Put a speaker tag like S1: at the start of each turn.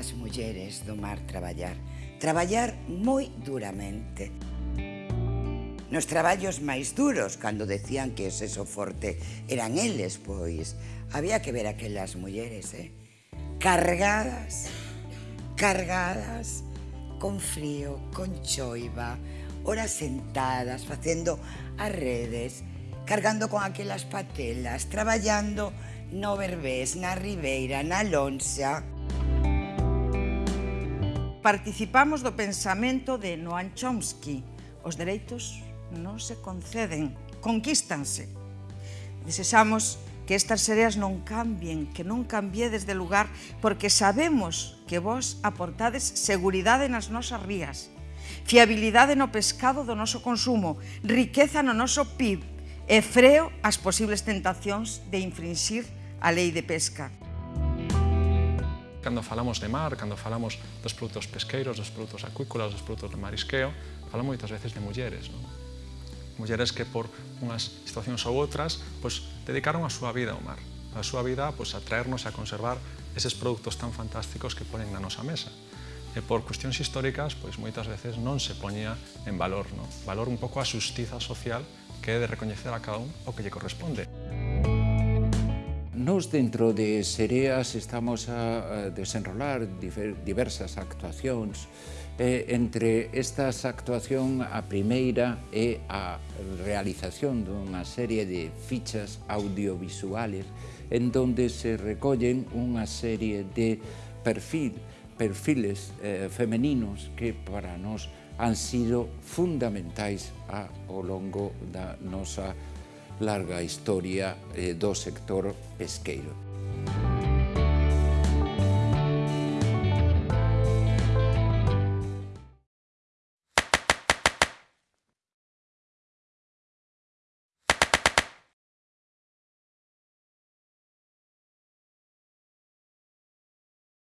S1: as mulleres do mar traballar. Traballar moi duramente. Nos traballos máis duros, cando decían que ese so forte eran eles, pois, había que ver aquelas mulleres, eh? Cargadas, cargadas, con frío, con choiva, horas sentadas, facendo as redes, cargando con aquelas patelas, traballando no Berbés, na Ribeira, na Lonxa...
S2: Participamos do pensamento de Noam Chomsky. Os dereitos non se conceden, conquístanse. Desexamos que estas sereas non cambien, que non cambiedes de lugar, porque sabemos que vos aportades seguridade nas nosas rías, fiabilidade no pescado do noso consumo, riqueza no noso PIB e freo as posibles tentacións de infringir a lei de pesca.
S3: Cando falamos de mar, cando falamos dos produtos pesqueiros, dos produtos acuícolas, dos produtos de marisqueo, falamos moitas veces de mulleres. Non? Mulleres que por unhas situacións ou outras pois, dedicaron a súa vida ao mar. A súa vida pois, a traernos a conservar eses produtos tan fantásticos que ponen na nosa mesa e por cuestións históricas, pois moitas veces non se poñía en valor, non? Valor un pouco a xustiza social que é de recoñecer a cada un o que lle corresponde.
S4: Nos dentro de Sereas estamos a desenrolar diversas actuacións. Eh, entre estas actuación a primeira é a realización dunha serie de fichas audiovisuales en donde se recollen unha serie de perfil, perfiles eh, femeninos que para nós han sido fundamentais ao longo da nosa larga historia eh, do sector pesqueiro.